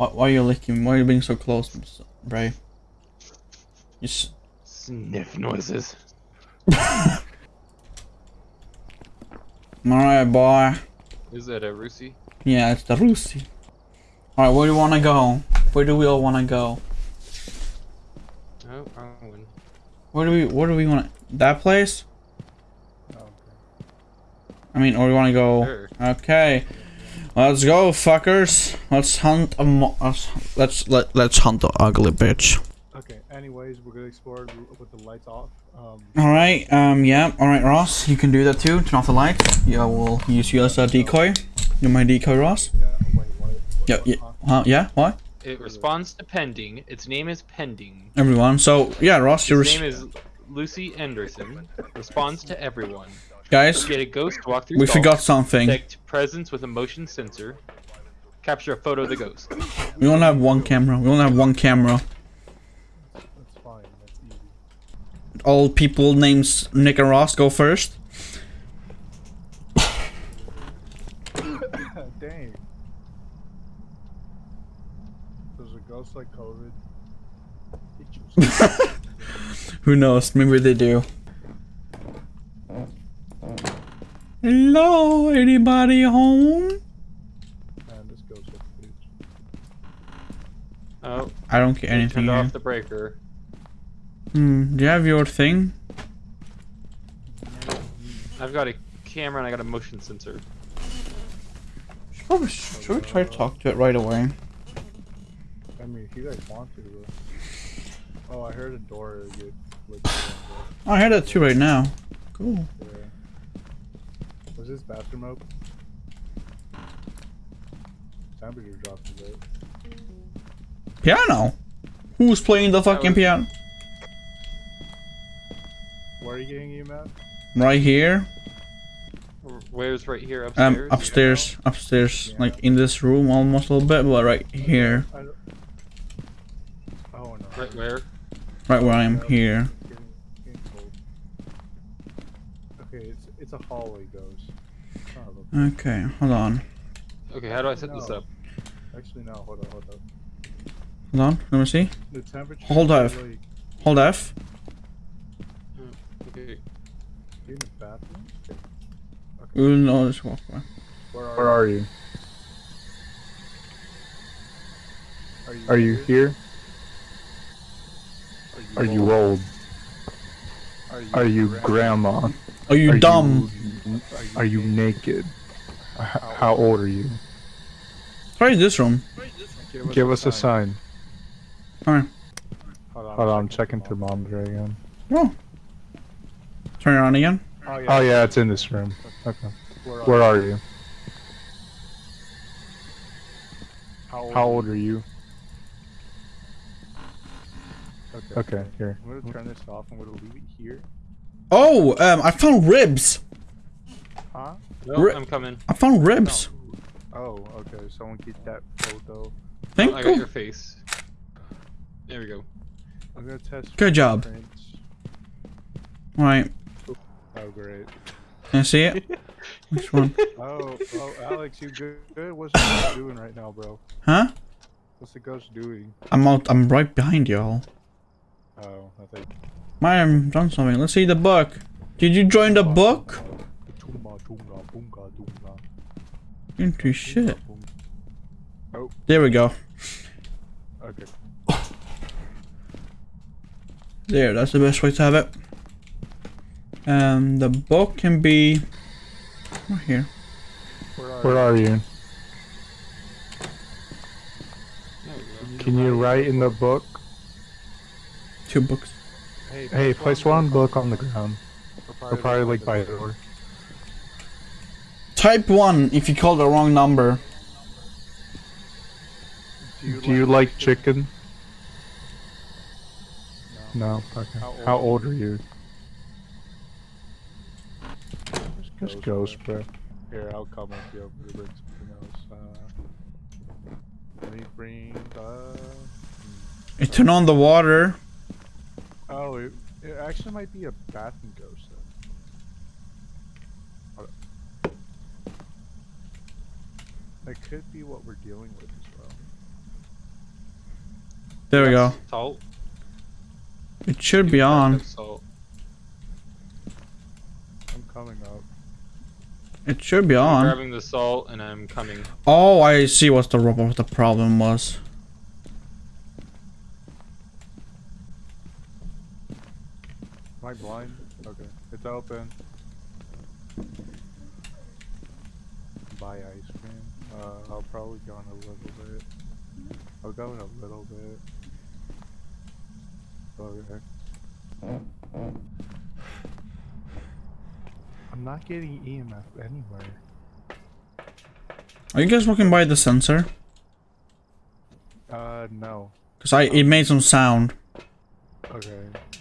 Why, why are you licking? Why are you being so close, Bray? You s- hmm. Sniff noises. Alright, boy. Is that a Rusi? Yeah, it's the Rusi. Alright, where do you want to go? Where do we all want to go? Oh, wrong one. Where do we, where do we want to, that place? Oh, I mean, or we want to go, Sure. okay. Let's go, fuckers. Let's hunt a mo- let's, let's, let, let's hunt the ugly bitch. Okay, anyways, we're gonna explore with the lights off. Um, Alright, um, yeah, alright, Ross, you can do that too. Turn off the lights. Yeah, we'll use you as a decoy. You're my decoy, Ross. yeah, wait, what? Yeah, yeah, huh, yeah, what? It responds to pending. Its name is pending. Everyone, so, yeah, Ross, you're, Its name is Lucy Anderson. Responds to everyone. Guys, Get a ghost walk through. we stalls, forgot something. Detect presence with a motion sensor. Capture a photo of the ghost. We only have one camera. We only have one camera. That's fine, that's easy. All people names Nick and Ross go first. Dang. There's a ghost like COVID. Who knows? Maybe they do. Hello, anybody home? Man, this ghost like a bitch. Oh, I don't get anything turned here. off the breaker. Hmm, do you have your thing? I've got a camera and I got a motion sensor. Should, probably, should we try to talk to it right away? I mean, if you guys want to. But... Oh, I heard a door get flipped open, Oh, I heard that too right now. Cool. yeah. Was this bathroom open? Temperature dropped a bit. Piano. Who's playing the fucking was- piano? Where are you getting you, Matt? Right here. Where's right here Upstairs? Um, upstairs? upstairs, upstairs, like in this room almost a little bit, but right here, Oh no. Right where? right where I am here. Getting, getting cold. Okay, it's it's a hallway ghost. Son of a- Okay, hold on, Okay, how do I set this up? Actually, no. Hold on, hold on. hold on. Let me see. The temperature. Hold is F. Like, Hold F. Hmm, okay. you in the bathroom? Okay. We'll know this walkway. Where are, Where are you? Are you, Are you here? Are you old? Are you grandma? Are you Are dumb? You, are you naked? How old are you? Try this room. Give us a sign. Alright. Hold on, Hold on, I'm checking thermometer again. Oh. Turn it on again. Oh yeah. Oh yeah, it's in this room. Okay. Where, Where are you? How old, How old are you? Okay. Okay, here. I'm gonna turn this off. I'm gonna leave it here. Oh, um, I found ribs. Huh? No, Ri- I'm coming. I found ribs. Oh, okay. Someone keep that photo. Thank I got you. your face. There we go. I'm gonna test. Good job. fingerprints. Right. Oh great. Can I see it? Which one? Oh, oh, Alex, you good? good? What's the ghost doing right now, bro? Huh? What's the ghost doing? I'm out. I'm right behind y'all. Oh, I think. Might have done something. Let's see the book. Did you join the book? Tunga, tunga, bunga, dunga. Into shit. Oh, There we go. okay. There, that's the best way to have it. Um, the book can be right here. Where are, Where are you? There we go. Can you write in the book? Two books. Hey, Hey, place one book on the ground. Or Or probably like by the door. Type one if you call the wrong number. Do you like chicken? No. No. Okay. How How old old are you? Just ghost, bro. Here, I'll come if you have to bring something else. Uh, let me bring the. You turn on the water. Oh, it, it actually might be a bathroom ghost. Then. Hold. That could be what we're dealing with as well. There we go. Salt. It should be on. Salt. I'm coming up. It should be I'm on. grabbing the salt and I'm coming. Oh, I see what the what the problem was. Am I blind? Okay. It's open. Buy ice cream. Uh, I'll probably go in a little bit. I'll go in a little bit. Okay. I'm not getting EMF anywhere. Are you guys walking by the sensor? Uh, no. Cause I it made some sound.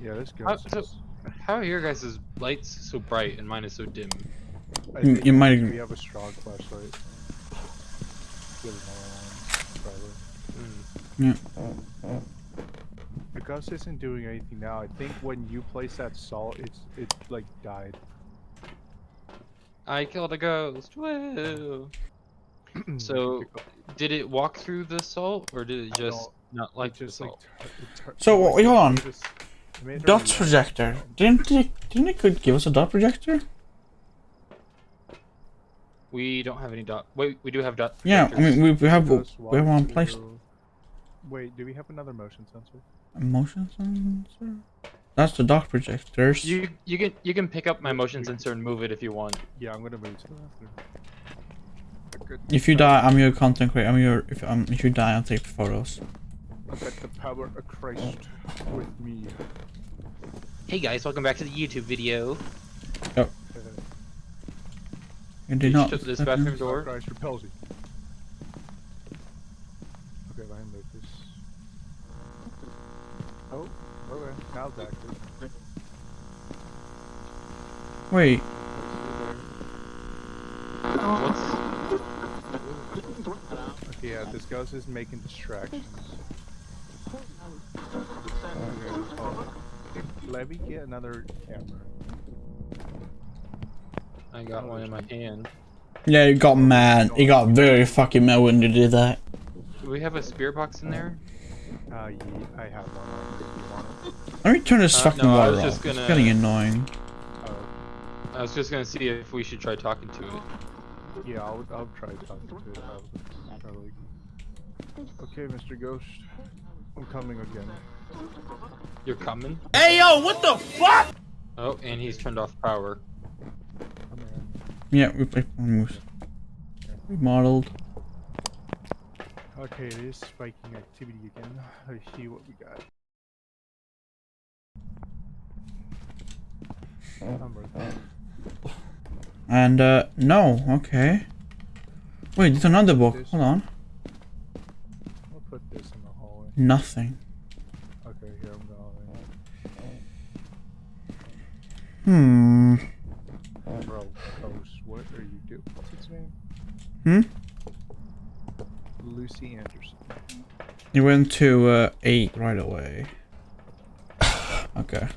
Okay. Yeah, this How, goes. so, how are your guys' lights so bright and mine is so dim? I You- think you might- We have a strong flashlight. Get another one, probably. Hmm. The ghost isn't doing anything now. I think when you place that salt, it's it like died. I killed a ghost. Woo! So, did it walk through the salt, or did it just don't- like it just like. salt? tur- it So, wait, hold on. made us- it made her Dot projector. Didn't it, didn't it could give us a dot projector? We don't have any dot. Wait, we do have dot. Yeah, I mean we, we have Ghost we have one walked placed. Wait, do we have another motion sensor? A motion sensor. That's the dot projectors. You you can you can pick up my motion sensor and move it if you want. Yeah, I'm gonna move to the bathroom. If you die, I'm your content creator. I'm your if um if you die, I'll take photos. I got the power of Christ with me. Hey guys, welcome back to the YouTube video. Uh, You did not. shut this bathroom door. Christ repels you. Okay, let me move this. Oh, okay. Now it's active. Wait. What's Okay, yeah, this ghost is making distractions. Okay. Let me get another camera. I got one in my hand. Yeah, you got mad. You got very fucking mad when you did that. Do we have a spirit box in there? Uh, yeah, I have one. You want. Let me turn this Uh, fucking no, water off. just It's gonna- getting annoying. Oh, I was just gonna see if we should try talking to it. yeah, I'll, I'll try talking to it. I'll, probably. Okay, Mr. Ghost. I'm coming again. You're coming? Hey yo, what the fuck? Oh, and he's turned off power. Come here. Yeah, we we moves. Remodeled. Okay, it is spiking activity again. Let's see what we got. Number. And uh no, okay. Wait, there's another book. Hold on. I'll put this in the hallway. Nothing. Okay, here I'm going. Hmm. Bro, Ghost, what are you doing? What's its name? Hmm? Lucy Anderson. You went to uh eight right away. okay.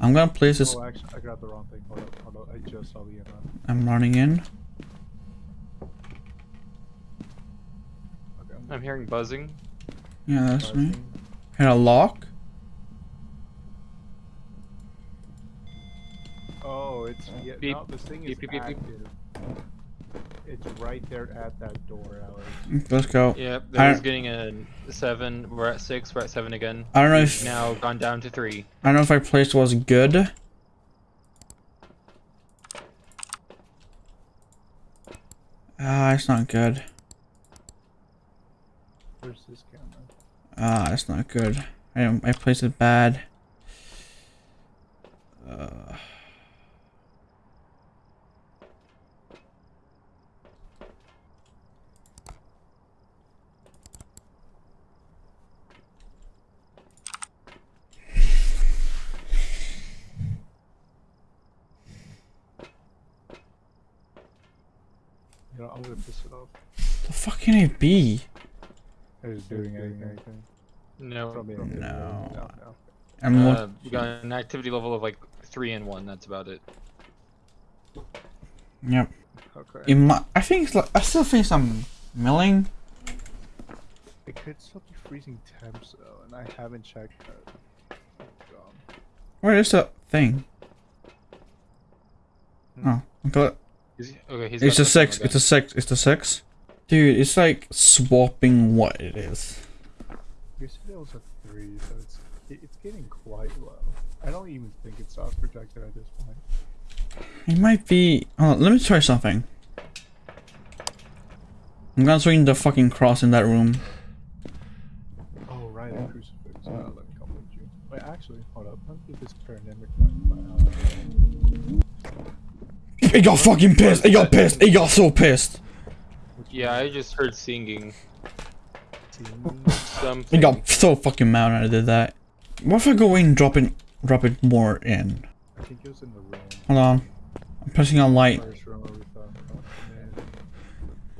I'm gonna place this. Oh, actually, I got the wrong thing. Hold up, hold up. I just saw the email. I'm running in. Okay, I'm I'm hearing buzzing. Yeah, that's me. buzzing. Hit a lock. It's yeah. Beep. No, this thing is Beep, beep, beep, beep. active. It's right there at that door, Alex. Let's go. Yep, I- was getting a seven. We're at six. We're at seven again. I don't know if now gone down to three. I don't know if our place was good. Ah, it's not good. Where's this camera? Ah, it's not good. I I placed it bad. You know, I'm gonna piss it off. the fuck can it be? Is it doing anything? No. From it? No. No, no. I'm look- Uh, we got an activity level of like three and one. That's about it. Yep. Okay. It might, I think it's like I still think some milling. It could still be freezing temps though, and I haven't checked that. Where is the thing? Oh, okay. Is he- okay, he's It's a sex. six. It's a sex. It's a sex. Dude, it's like swapping what it is. Yesterday was a three, so it's it- it's getting quite low. I don't even think it's soft projected at this point. It might be. Oh, let me try something. I'm gonna swing the fucking cross in that room. Oh right, a crucifix. Uh, let me come with you. Wait, actually, hold up. Let me get this pandemic. My, He got fucking pissed. He got pissed. He got so pissed. Yeah, I just heard singing team? He got so fucking mad when I did that. What if I go in, drop it, drop it more in? I think it was in the room. Hold on. I'm pressing on light. First room where we thought,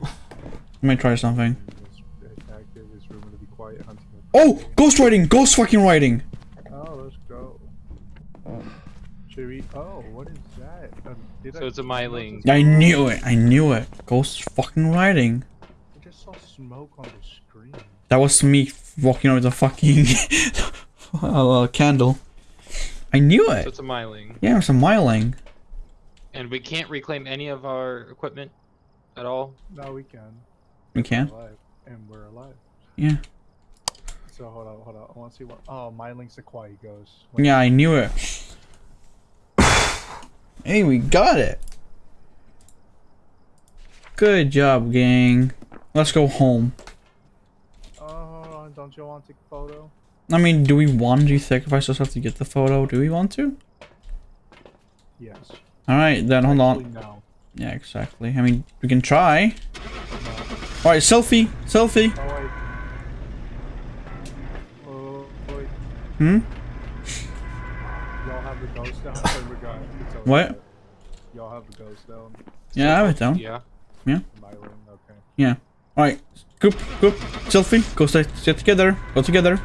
man, Let me try something. this active, this room to be quiet, hunting. Oh, ghost writing. Ghost fucking writing. Oh, let's go. Should we? Oh, what is that? Did So I, it's a myling. I knew it. I knew it. Ghost fucking riding. I just saw smoke on the screen. That was me walking over the fucking uh, candle. I knew So it. it's a myling. Yeah, it's was a myling. And we can't reclaim any of our equipment at all. No, we can. We can. We're can. alive, and we're alive. Yeah. So hold on, hold on. I want to see what. Oh, myling's a quiet ghost. Yeah, I knew it. Hey, we got it. Good job, gang. Let's go home. Oh. Don't you want to take a photo? I mean, do we want to sacrifice ourselves to get the photo? Do we want to? Yes. Alright, then hold on. No. Yeah, exactly. I mean, we can try. Alright, selfie. Selfie. Oh wait. Oh wait. Hmm? Y'all have the ghost down. It's over What? Y'all have the ghost down. Yeah, I have it down. Yeah. Myling. Okay. Yeah. Alright. Group, group. Selfie. Go stay, sit together. Go together.